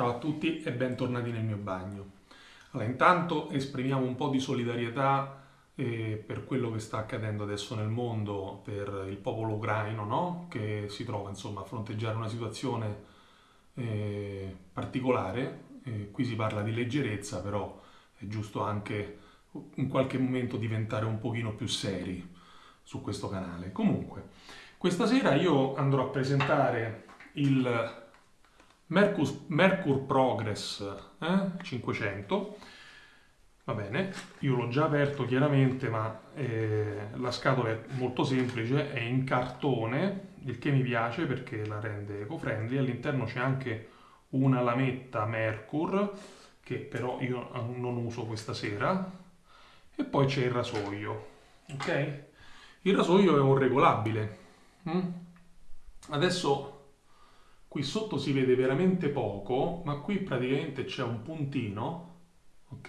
Ciao a tutti e bentornati nel mio bagno. Allora, intanto esprimiamo un po' di solidarietà eh, per quello che sta accadendo adesso nel mondo, per il popolo ucraino, no? che si trova insomma, a fronteggiare una situazione eh, particolare. Eh, qui si parla di leggerezza, però è giusto anche in qualche momento diventare un pochino più seri su questo canale. Comunque, questa sera io andrò a presentare il Mercur, Mercur Progress eh? 500 va bene. Io l'ho già aperto chiaramente ma eh, la scatola è molto semplice è in cartone il che mi piace perché la rende eco-friendly. All'interno c'è anche una lametta Mercur che però io non uso questa sera. E poi c'è il rasoio ok? Il rasoio è un regolabile mm? adesso Qui sotto si vede veramente poco, ma qui praticamente c'è un puntino, ok?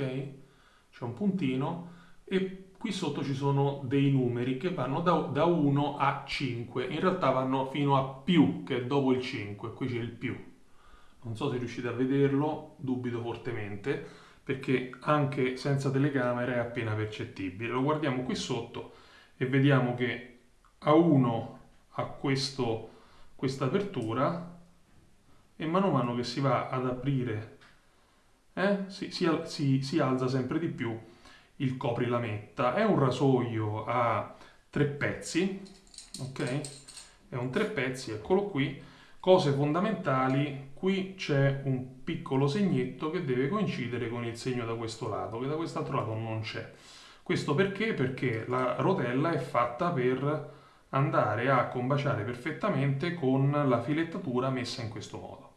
C'è un puntino e qui sotto ci sono dei numeri che vanno da, da 1 a 5. In realtà vanno fino a più, che è dopo il 5. Qui c'è il più. Non so se riuscite a vederlo, dubito fortemente, perché anche senza telecamera è appena percettibile. Lo guardiamo qui sotto e vediamo che a 1 ha questo, questa apertura e mano a mano che si va ad aprire eh, si, si, si, alza sempre di più il coprilametta. È un rasoio a tre pezzi, ok? È un tre pezzi, eccolo qui. Cose fondamentali, qui c'è un piccolo segnetto che deve coincidere con il segno da questo lato, che da quest'altro lato non c'è. Questo perché? Perché la rotella è fatta per andare a combaciare perfettamente con la filettatura messa in questo modo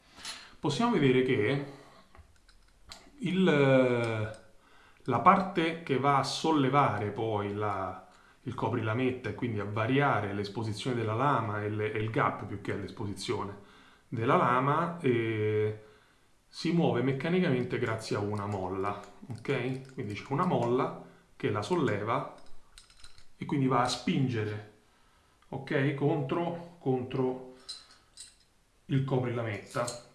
possiamo vedere che il, la parte che va a sollevare poi la, il coprilametta e quindi a variare l'esposizione della lama e, le, e, il gap più che l'esposizione della lama eh, si muove meccanicamente grazie a una molla, ok? Quindi c'è una molla che la solleva e quindi va a spingere, ok? Contro, contro il coprilametta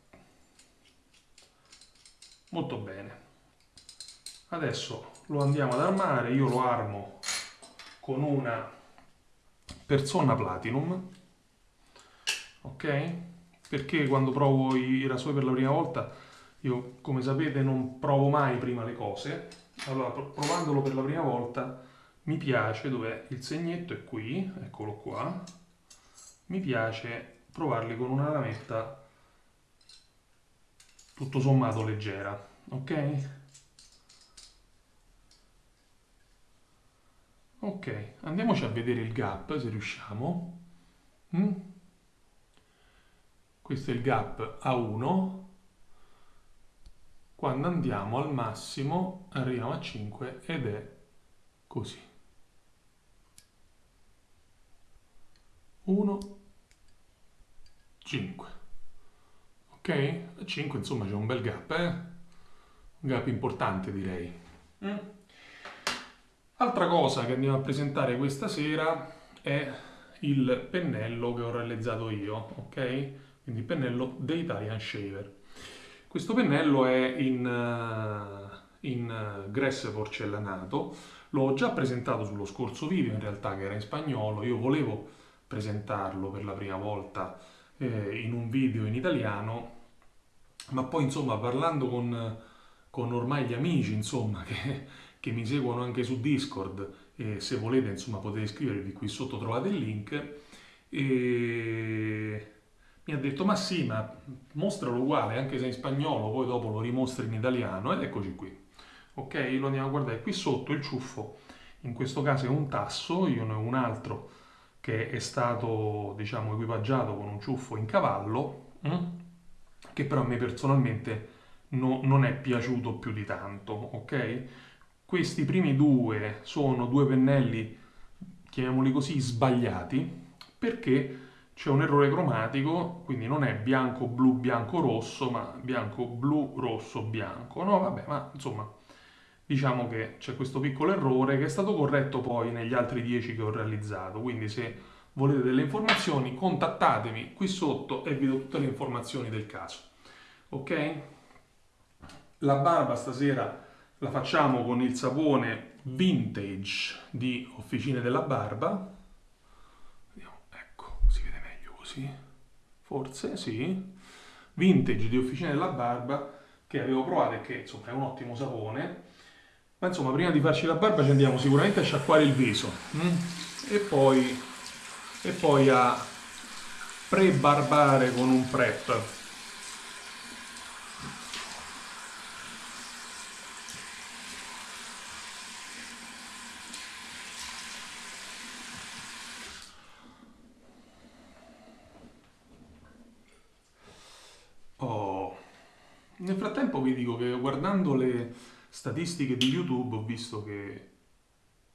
molto bene. Adesso lo andiamo ad armare io lo armo con una persona platinum ok? Perché quando provo i rasoi per la prima volta io come sapete non provo mai prima le cose. Allora provandolo per la prima volta mi piace dove il segnetto è qui eccolo qua. Mi piace provarli con una lametta tutto sommato leggera, ok? Ok, andiamoci a vedere il gap se riusciamo. Mm? Questo è il gap A1. Quando andiamo al massimo arriviamo a 5 ed è così. 1, 5 ok? A 5 insomma c'è un bel gap, eh? Un gap importante direi. Mm. Altra cosa che andiamo a presentare questa sera è il pennello che ho realizzato io, ok? Quindi il pennello The Italian Shaver. Questo pennello è in, uh, in uh, grass porcellanato, l'ho già presentato sullo scorso video in realtà che era in spagnolo, io volevo presentarlo per la prima volta eh, in un video in italiano, ma poi insomma parlando con, con ormai gli amici insomma che, che, mi seguono anche su Discord e se volete insomma potete iscrivervi qui sotto trovate il link e mi ha detto ma sì ma mostralo uguale anche se in spagnolo poi dopo lo rimostri in italiano. Ed eccoci qui. Ok lo andiamo a guardare. Qui sotto il ciuffo in questo caso è un tasso io ne ho un altro che è stato diciamo equipaggiato con un ciuffo in cavallo mm? Che però a me personalmente no, non è piaciuto più di tanto, ok? Questi primi due sono due pennelli, chiamiamoli così, sbagliati, perché c'è un errore cromatico, quindi non è bianco, blu, bianco, rosso, ma bianco, blu, rosso, bianco. No, vabbè, ma insomma, diciamo che c'è questo piccolo errore che è stato corretto poi negli altri 10 che ho realizzato, quindi se volete delle informazioni contattatemi qui sotto e vi do tutte le informazioni del caso ok La barba stasera la facciamo con il sapone vintage di Officine della Barba. Vediamo, ecco, si vede meglio così. Forse, sì. Vintage di Officine della Barba che avevo provato e che insomma è un ottimo sapone. Ma insomma, prima di farci la barba ci andiamo sicuramente a sciacquare il viso mm? e, poi, e poi a pre-barbare con un prep. Nel frattempo vi dico che guardando le statistiche di YouTube ho visto che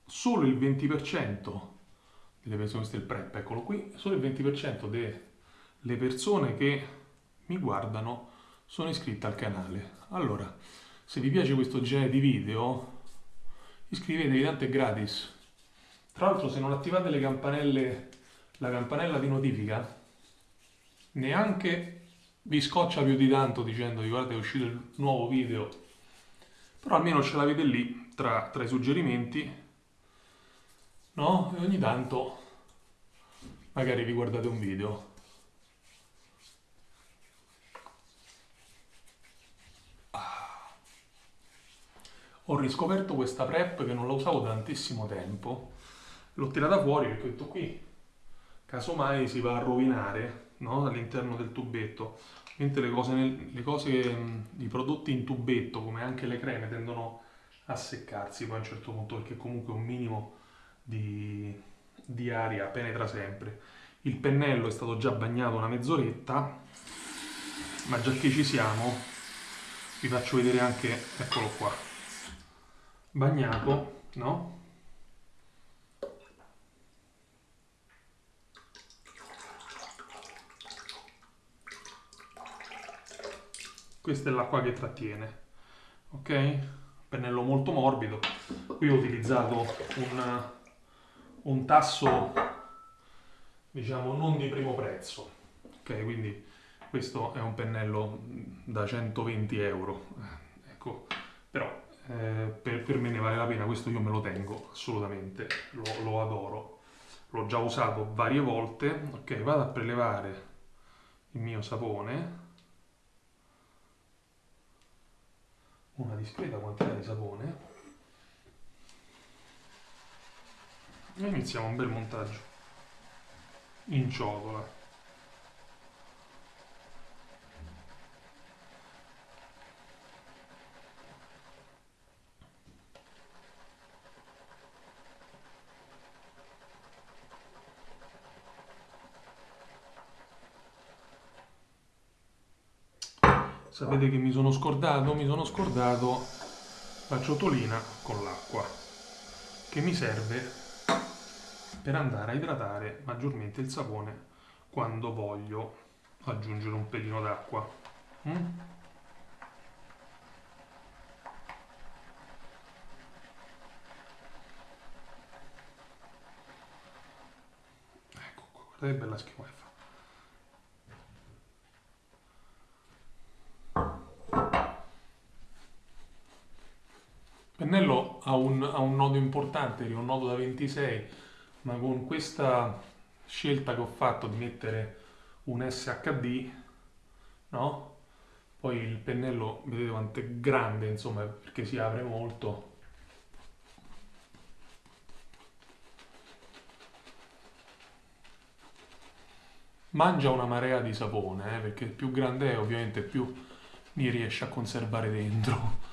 solo il 20% delle persone, questo è il prep, eccolo qui, solo il 20% delle persone che mi guardano sono iscritte al canale. Allora, se vi piace questo genere di video, iscrivetevi, tanto è gratis. Tra l'altro se non attivate le campanelle, la campanella di notifica, neanche vi scoccia più di tanto dicendovi guardate è uscito il nuovo video, però almeno ce l'avete lì tra, tra i suggerimenti, no? E ogni tanto magari vi guardate un video. Ah. Ho riscoperto questa prep che non la usavo tantissimo tempo. L'ho tirata fuori perché ho detto qui, casomai si va a rovinare no? all'interno del tubetto, mentre le cose, nel, le cose, i prodotti in tubetto, come anche le creme, tendono a seccarsi poi a un certo punto perché comunque un minimo di, di aria penetra sempre. Il pennello è stato già bagnato una mezz'oretta, ma già che ci siamo, vi faccio vedere anche, eccolo qua, bagnato, no? Questa è l'acqua che trattiene ok? Pennello molto morbido. Qui ho utilizzato un, un tasso diciamo non di primo prezzo ok? Quindi questo è un pennello da 120 euro ecco. Però eh, per, per, me ne vale la pena questo io me lo tengo assolutamente lo, lo adoro. L'ho già usato varie volte ok? Vado a prelevare il mio sapone una discreta quantità di sapone. E iniziamo un bel montaggio in ciotola sapete che mi sono scordato? Mi sono scordato la ciotolina con l'acqua che mi serve per andare a idratare maggiormente il sapone quando voglio aggiungere un pelino d'acqua. Mm? Ecco qua, guardate che bella schiuma che fa. pennello ha un, ha un nodo importante, è un nodo da 26, ma con questa scelta che ho fatto di mettere un SHD, no? Poi il pennello, vedete quanto è grande, insomma, perché si apre molto. Mangia una marea di sapone, eh, perché più grande è, ovviamente più mi riesce a conservare dentro.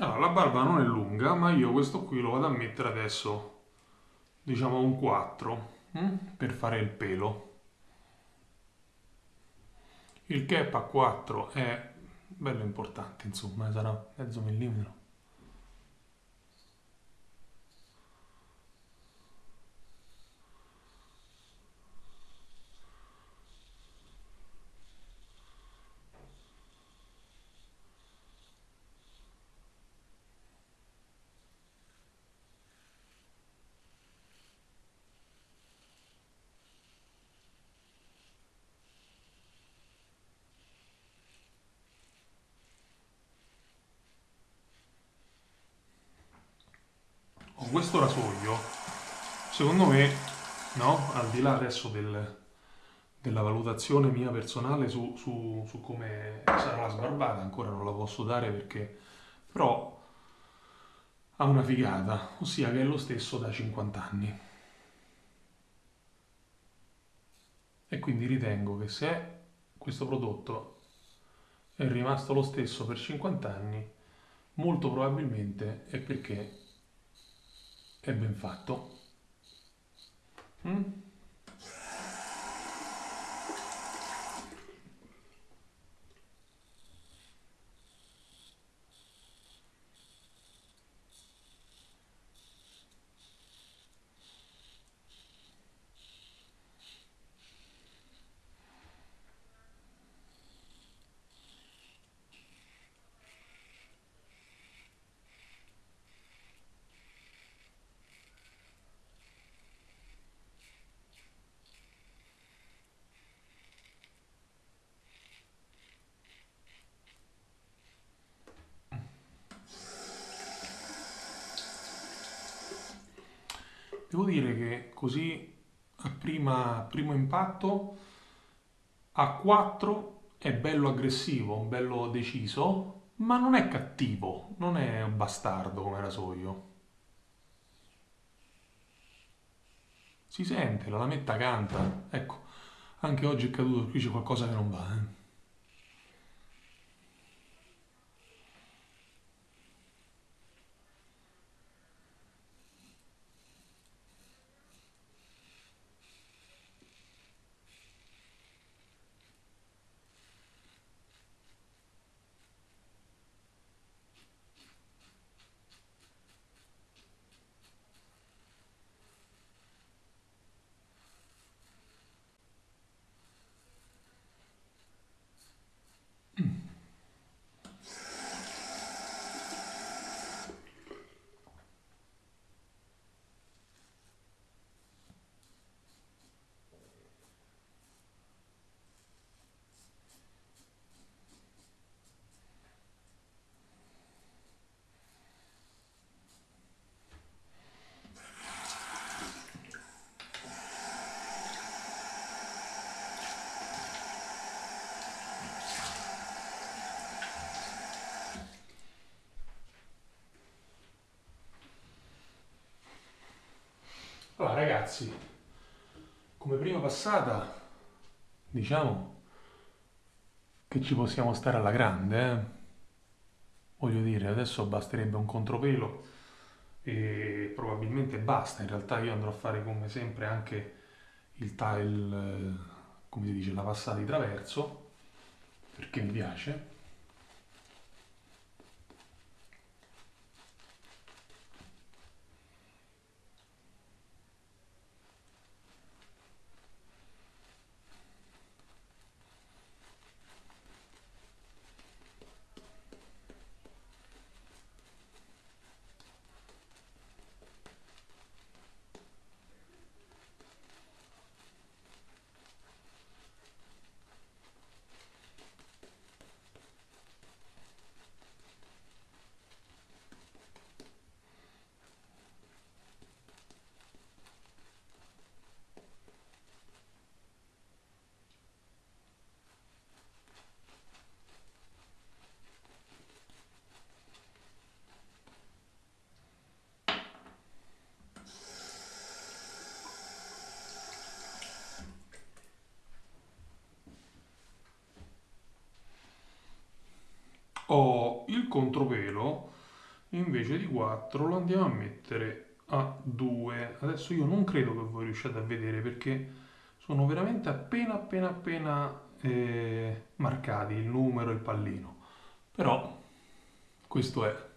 Allora, la barba non è lunga, ma io questo qui lo vado a mettere adesso, diciamo un 4, hm? per fare il pelo. Il cap a 4 è bello importante, insomma, sarà mezzo millimetro. Con questo rasoio, secondo me, no? Al di là adesso del, della valutazione mia personale su, su, su come sarà la sbarbata, ancora non la posso dare perché però ha una figata, ossia che è lo stesso da 50 anni. E quindi ritengo che se questo prodotto è rimasto lo stesso per 50 anni, molto probabilmente è perché è ben fatto. Mm? Devo dire che così a prima, primo impatto a 4 è bello aggressivo, bello deciso, ma non è cattivo, non è un bastardo come rasoio. Si sente, la lametta canta. Ecco, anche oggi è caduto, qui c'è qualcosa che non va. Eh. Allora ragazzi, come prima passata, diciamo che ci possiamo stare alla grande, eh? Voglio dire, adesso basterebbe un contropelo e probabilmente basta. In realtà io andrò a fare come sempre anche il tile, eh, come si dice, la passata di traverso, perché mi piace. Ho il contropelo invece di 4 lo andiamo a mettere a 2. Adesso io non credo che voi riusciate a vedere perché sono veramente appena appena appena eh, marcati il numero e il pallino. Però questo è.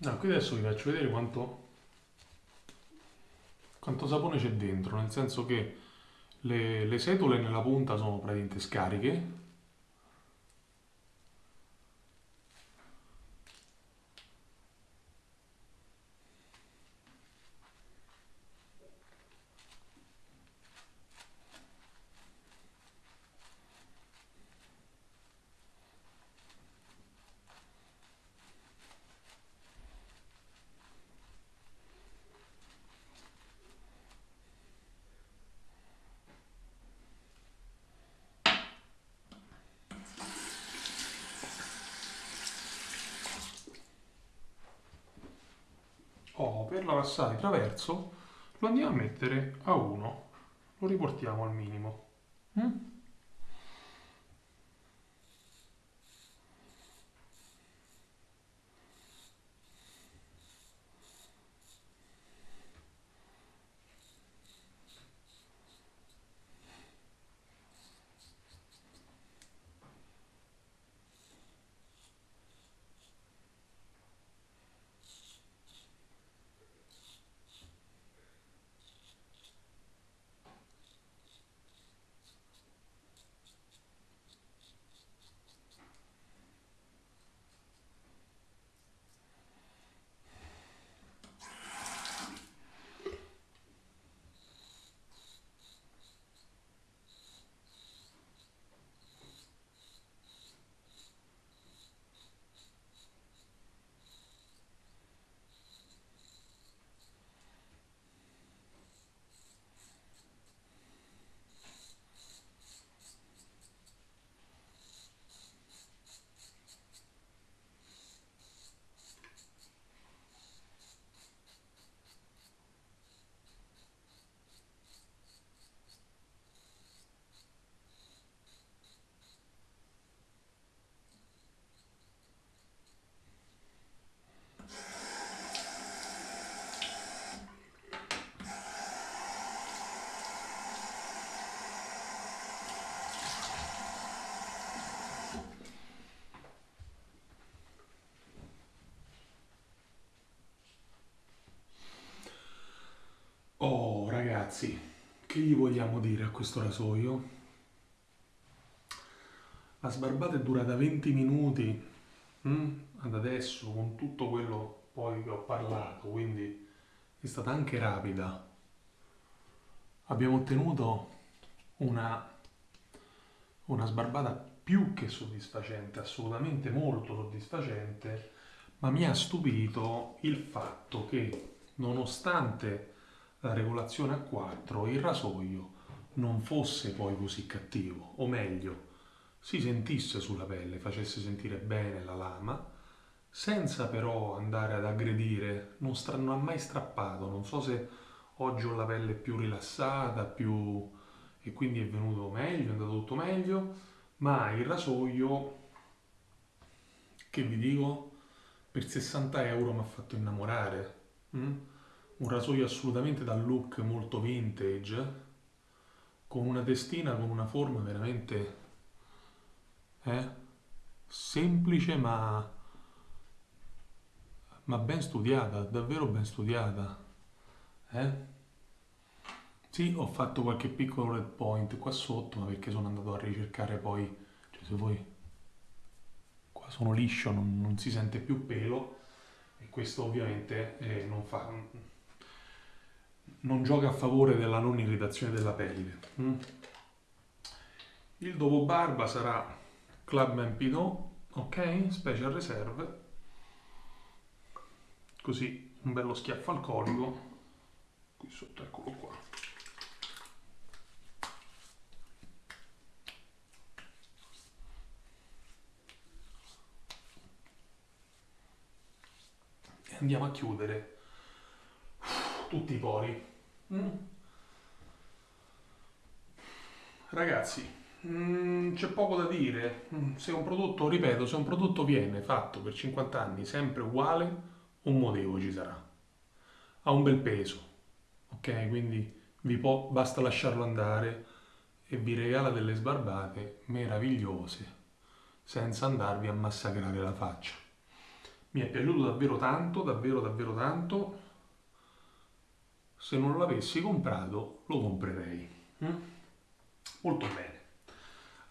No, qui adesso vi faccio vedere quanto, quanto sapone c'è dentro, nel senso che le, le setole nella punta sono praticamente scariche, O per la passata di traverso lo andiamo a mettere a 1, lo riportiamo al minimo. Mm? Che gli vogliamo dire a questo rasoio? La sbarbata è durata 20 minuti mm? ad adesso con tutto quello poi che ho parlato, quindi è stata anche rapida. Abbiamo ottenuto una, una sbarbata più che soddisfacente, assolutamente molto soddisfacente, ma mi ha stupito il fatto che nonostante la regolazione a 4 il rasoio non fosse poi così cattivo, o meglio, si sentisse sulla pelle, facesse sentire bene la lama, senza però andare ad aggredire, non, non ha mai strappato, non so se oggi ho la pelle più rilassata, più... e quindi è venuto meglio, è andato tutto meglio, ma il rasoio, che vi dico, per 60 euro mi ha fatto innamorare. Mm? Un rasoio assolutamente dal look molto vintage, con una testina, con una forma veramente eh? semplice ma, ma ben studiata, davvero ben studiata. Eh? Sì, ho fatto qualche piccolo red point qua sotto, ma perché sono andato a ricercare poi, cioè se voi qua sono liscio, non, non si sente più pelo e questo ovviamente eh, non fa non gioca a favore della non irritazione della pelle. Mm? Il dopo barba sarà Clubman Pinot, ok? Special Reserve. Così un bello schiaffo alcolico. Qui sotto, eccolo qua. E andiamo a chiudere tutti i pori. Mm. Ragazzi, mm, c'è poco da dire. Mm, se un prodotto, ripeto, se un prodotto viene fatto per 50 anni sempre uguale, un motivo ci sarà. Ha un bel peso, ok? Quindi vi può, basta lasciarlo andare e vi regala delle sbarbate meravigliose senza andarvi a massacrare la faccia. Mi è piaciuto davvero tanto, davvero davvero tanto se non l'avessi comprato lo comprerei. Mm? Molto bene.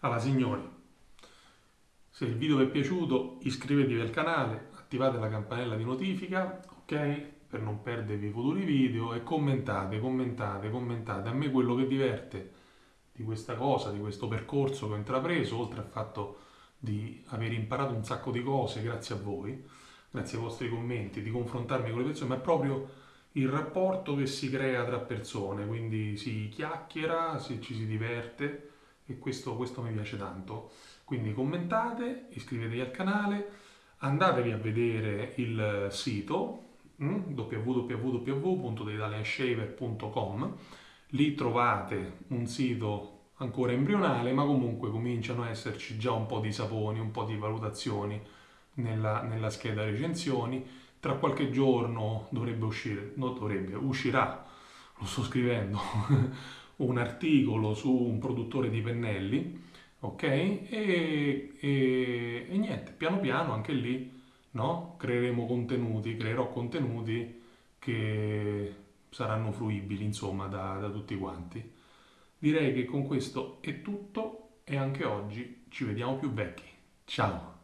Allora signori, se il video vi è piaciuto iscrivetevi al canale, attivate la campanella di notifica, ok? Per non perdervi i futuri video e commentate, commentate, commentate. A me quello che diverte di questa cosa, di questo percorso che ho intrapreso, oltre al fatto di aver imparato un sacco di cose grazie a voi, grazie ai vostri commenti, di confrontarmi con le persone, ma è proprio il rapporto che si crea tra persone, quindi si chiacchiera, si, ci si diverte e questo, questo mi piace tanto. Quindi commentate, iscrivetevi al canale, andatevi a vedere il sito mm, www.theitalianshaver.com lì trovate un sito ancora embrionale ma comunque cominciano a esserci già un po' di saponi, un po' di valutazioni nella, nella scheda recensioni tra qualche giorno dovrebbe uscire, non dovrebbe, uscirà, lo sto scrivendo, un articolo su un produttore di pennelli, ok? E, e, e niente, piano piano anche lì, no? Creeremo contenuti, creerò contenuti che saranno fruibili, insomma, da, da tutti quanti. Direi che con questo è tutto e anche oggi ci vediamo più vecchi. Ciao!